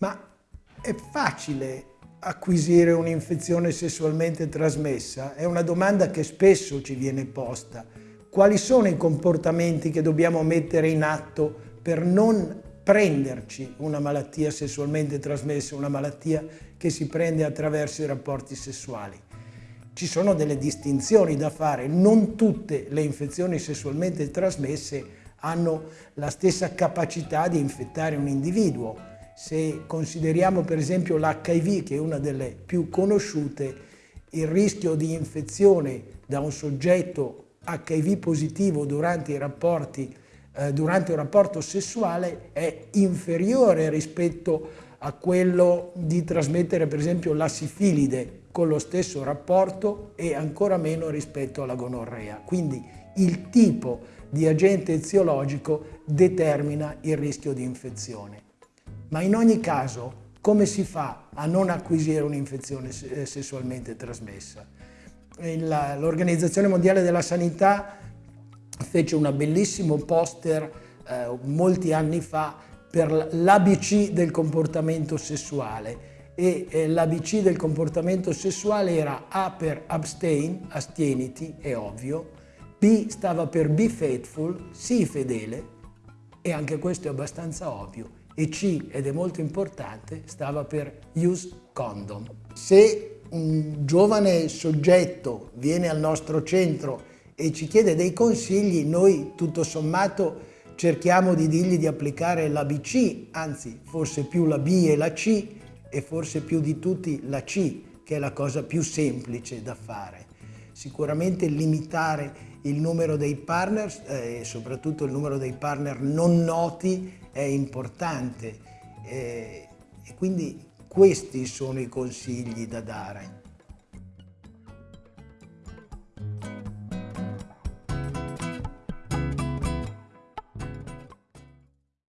Ma è facile acquisire un'infezione sessualmente trasmessa? È una domanda che spesso ci viene posta. Quali sono i comportamenti che dobbiamo mettere in atto per non prenderci una malattia sessualmente trasmessa, una malattia che si prende attraverso i rapporti sessuali? Ci sono delle distinzioni da fare, non tutte le infezioni sessualmente trasmesse hanno la stessa capacità di infettare un individuo. Se consideriamo per esempio l'HIV, che è una delle più conosciute, il rischio di infezione da un soggetto HIV positivo durante, rapporti, eh, durante un rapporto sessuale è inferiore rispetto a quello di trasmettere per esempio la sifilide con lo stesso rapporto e ancora meno rispetto alla gonorrea. Quindi il tipo di agente eziologico determina il rischio di infezione. Ma in ogni caso, come si fa a non acquisire un'infezione eh, sessualmente trasmessa? L'Organizzazione Mondiale della Sanità fece un bellissimo poster eh, molti anni fa per l'ABC del comportamento sessuale e eh, l'ABC del comportamento sessuale era A per abstain, astieniti, è ovvio, B stava per be faithful, sii fedele, e anche questo è abbastanza ovvio, e C, ed è molto importante, stava per use condom. Se un giovane soggetto viene al nostro centro e ci chiede dei consigli, noi tutto sommato cerchiamo di dirgli di applicare l'ABC, anzi forse più la B e la C e forse più di tutti la C, che è la cosa più semplice da fare. Sicuramente limitare il numero dei partner eh, e soprattutto il numero dei partner non noti è importante eh, e quindi questi sono i consigli da dare.